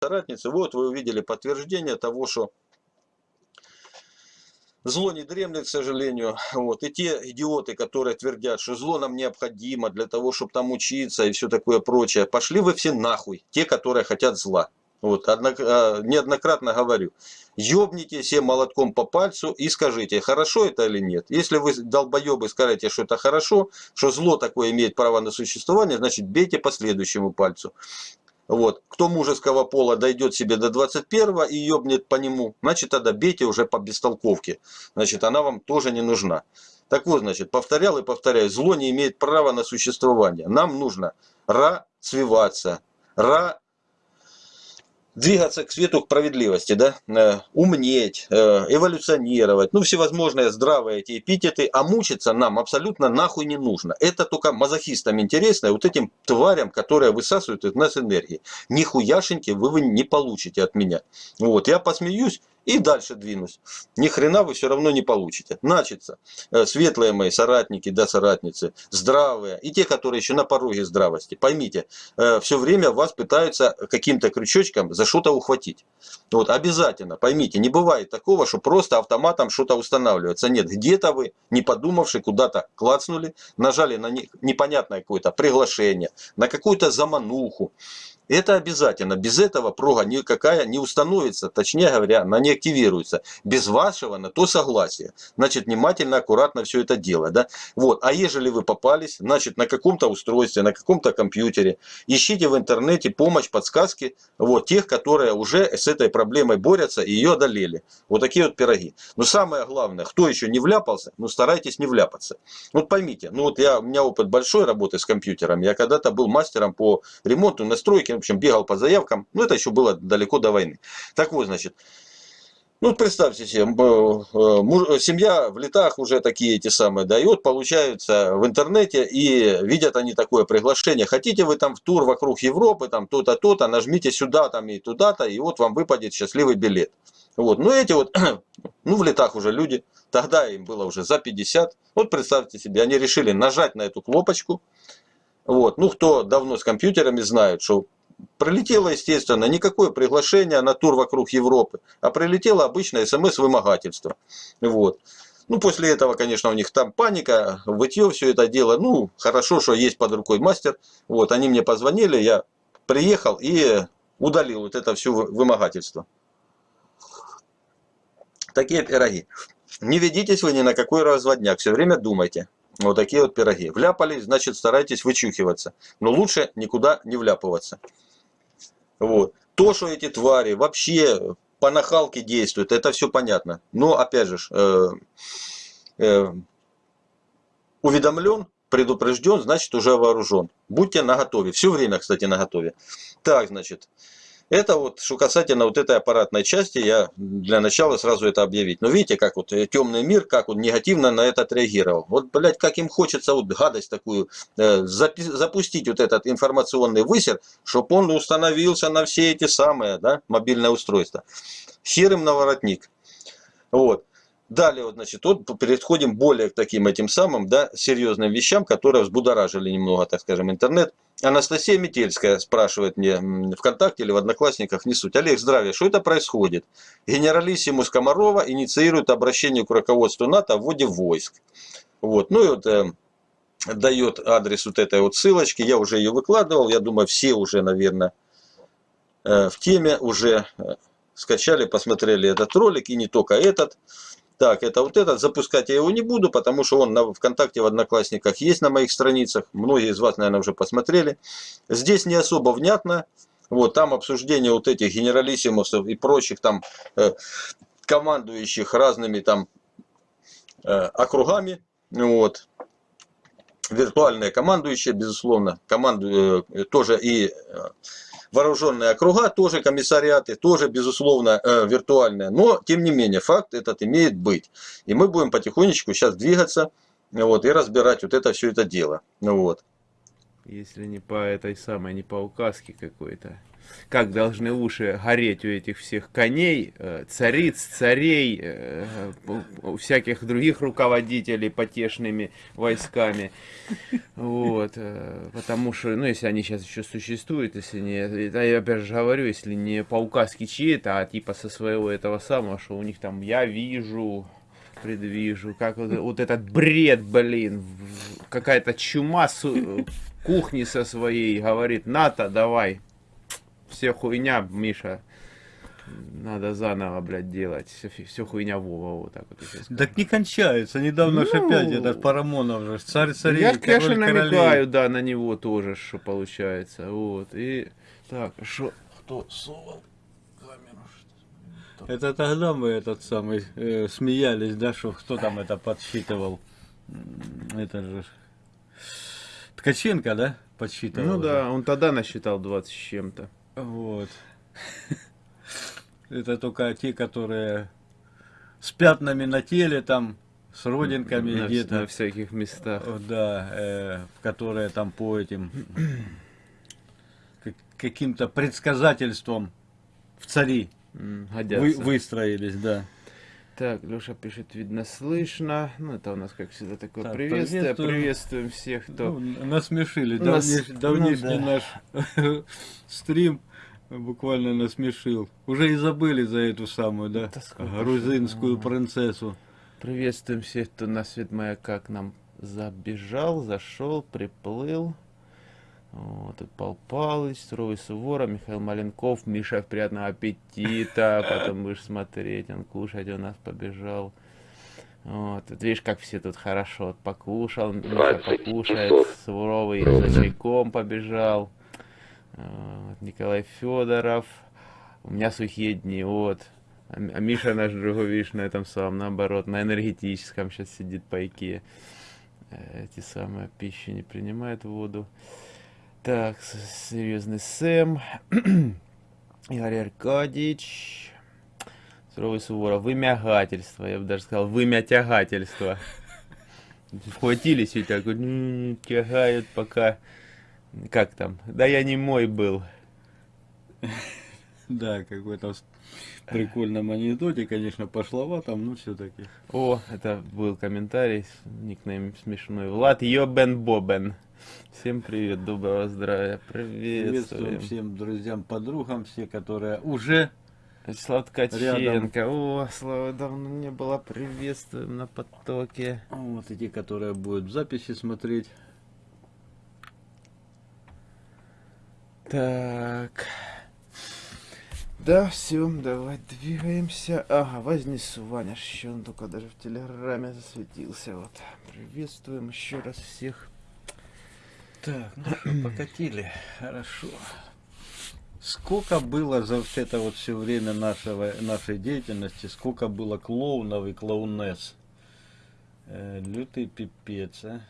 соратницы, вот вы увидели подтверждение того, что Зло не дремлет, к сожалению. Вот. И те идиоты, которые твердят, что зло нам необходимо для того, чтобы там учиться и все такое прочее, пошли вы все нахуй, те, которые хотят зла. Вот, однок, а, неоднократно говорю, ёбните все молотком по пальцу и скажите, хорошо это или нет. Если вы долбоебы скажете, что это хорошо, что зло такое имеет право на существование, значит бейте по следующему пальцу. Вот. Кто мужеского пола дойдет себе до 21 и ёбнет по нему, значит тогда бейте уже по бестолковке. Значит она вам тоже не нужна. Так вот, значит, повторял и повторяю, зло не имеет права на существование. Нам нужно ра свиваться, ра двигаться к свету, к справедливости, да, э, умнеть, э, эволюционировать, ну, всевозможные здравые эти эпитеты, а мучиться нам абсолютно нахуй не нужно. Это только мазохистам интересно, вот этим тварям, которые высасывают из нас энергии. Нихуяшеньки вы, вы не получите от меня. Вот, я посмеюсь, и дальше двинусь. Ни хрена вы все равно не получите. Начится. Э, светлые мои соратники, да, соратницы, здравые, и те, которые еще на пороге здравости. Поймите, э, все время вас пытаются каким-то крючочком за что-то ухватить. Вот, обязательно, поймите, не бывает такого, что просто автоматом что-то устанавливается. Нет, где-то вы, не подумавши, куда-то клацнули, нажали на непонятное какое-то приглашение, на какую-то замануху. Это обязательно. Без этого прога никакая не установится, точнее говоря, она не активируется. Без вашего на то согласия. Значит, внимательно, аккуратно все это дело. Да? Вот. А ежели вы попались, значит, на каком-то устройстве, на каком-то компьютере, ищите в интернете помощь, подсказки вот, тех, которые уже с этой проблемой борются и ее одолели. Вот такие вот пироги. Но самое главное, кто еще не вляпался, ну старайтесь не вляпаться. Вот поймите, ну вот я, у меня опыт большой работы с компьютером. Я когда-то был мастером по ремонту, настройке общем, бегал по заявкам. Ну, это еще было далеко до войны. Так вот, значит, ну, представьте себе, э, семья в летах уже такие эти самые дает, получаются в интернете и видят они такое приглашение. Хотите вы там в тур вокруг Европы, там то-то, то-то, нажмите сюда там и туда-то, и вот вам выпадет счастливый билет. Вот, ну эти вот, ну в летах уже люди, тогда им было уже за 50. Вот представьте себе, они решили нажать на эту кнопочку. Вот, ну кто давно с компьютерами знает, что Прилетело, естественно, никакое приглашение на тур вокруг Европы, а прилетело обычное смс-вымогательство. Вот. Ну, после этого, конечно, у них там паника, вытье все это дело. Ну, хорошо, что есть под рукой мастер. Вот, они мне позвонили, я приехал и удалил вот это все вымогательство. Такие пироги. Не ведитесь вы ни на какой разводняк, все время думайте. Вот такие вот пироги. Вляпались, значит старайтесь вычухиваться. Но лучше никуда не вляпываться. Вот. То, что эти твари вообще по нахалке действуют, это все понятно. Но опять же, э, э, уведомлен, предупрежден, значит уже вооружен. Будьте наготове. Все время, кстати, наготове. Так, значит. Это вот, что касательно вот этой аппаратной части, я для начала сразу это объявить. Но видите, как вот э, темный мир, как он негативно на это отреагировал. Вот, блядь, как им хочется вот гадость такую, э, запустить вот этот информационный высер, чтобы он установился на все эти самые, да, мобильные устройства. Хер на воротник. Вот. Далее, вот, значит, вот переходим более к таким этим самым, да, серьезным вещам, которые взбудоражили немного, так скажем, интернет. Анастасия Метельская спрашивает мне ВКонтакте или в Одноклассниках, не суть. Олег, здравия, что это происходит? Генералиссимус Комарова инициирует обращение к руководству НАТО в вводе войск. Вот, ну и вот э, дает адрес вот этой вот ссылочки, я уже ее выкладывал, я думаю, все уже, наверное, э, в теме уже э, скачали, посмотрели этот ролик, и не только этот. Так, это вот этот. Запускать я его не буду, потому что он на ВКонтакте, в Одноклассниках есть на моих страницах. Многие из вас, наверное, уже посмотрели. Здесь не особо внятно. Вот, там обсуждение вот этих генералиссимусов и прочих там э, командующих разными там э, округами. Вот. Виртуальные командующие, безусловно, команду, э, тоже и э, вооруженные округа, тоже комиссариаты, тоже, безусловно, э, виртуальные. Но, тем не менее, факт этот имеет быть. И мы будем потихонечку сейчас двигаться вот, и разбирать вот это все это дело. Вот. Если не по этой самой, не по указке какой-то. как должны уши гореть у этих всех коней, э, цариц, царей, э, у всяких других руководителей потешными войсками. Вот, э, потому что, ну, если они сейчас еще существуют, если не, это я опять же говорю, если не по указке чьей-то, а типа со своего этого самого, что у них там я вижу, предвижу, как вот, вот этот бред, блин, какая-то чума кухни со своей говорит, НАТО, давай, все хуйня, Миша, надо заново, блядь, делать. Все, все хуйня Вова, вот так вот. Так не кончается. Недавно ну, же опять этот Парамонов же, царь царей, Я, конечно, намекаю, да, на него тоже, что получается. Вот. И так, что, кто совал камеру? Что это тогда мы этот самый э, смеялись, да, что кто там это подсчитывал. Это же Ткаченко, да, подсчитывал? Ну да, он тогда насчитал 20 с чем-то. Вот. Это только те, которые с пятнами на теле, там, с родинками где-то. На всяких местах. Да, э, которые там по этим каким-то предсказательством в цари вы, выстроились, да. Так, Леша пишет, видно, слышно. Ну, это у нас, как всегда, такое так, приветствие. Приветствуем. приветствуем всех, кто... Ну, насмешили. Нас... Давнеш... Ну давнешний ну, да. наш стрим буквально насмешил. Уже и забыли за эту самую, да, грузинскую принцессу. Приветствуем всех, кто на свет моя как нам забежал, зашел, приплыл. Вот, тут Пал Палыч, Суровый Сувора, Михаил Маленков, Миша, приятного аппетита, потом будешь смотреть, он кушать у нас побежал. Вот, тут видишь, как все тут хорошо вот, покушал, Миша покушает, Суровый за чайком побежал. Вот, Николай Федоров, у меня сухие дни, вот. А, а Миша наш другой, видишь, на этом самом, наоборот, на энергетическом сейчас сидит по Икее. Эти самые пищи не принимает воду. Так, серьезный Сэм. Игорь Аркадьевич. Суровый Суворов. Вымягательство. Я бы даже сказал, вымятягательство. Вхватились и так вот тягают пока... Как там? Да я не мой был. Да, какой-то прикольном анекдоте, конечно, пошловато, но все-таки. О, это был комментарий, никнейм смешной. Влад Йобен Бобен. Всем привет, доброго здравия, приветствуем. всем друзьям, подругам, все, которые уже Слава Ткаченко, о, Слава, давно не было, приветствуем на потоке. Вот эти, которые будут в записи смотреть. Так. Да, все, давай двигаемся. Ага, вознесу, Ваня, еще он только даже в телеграме засветился. Вот. Приветствуем еще раз всех. Так, ну что, покатили. Хорошо. Сколько было за вот это вот все время нашего, нашей деятельности, сколько было клоунов и клоунесс. Э, лютый пипец, а.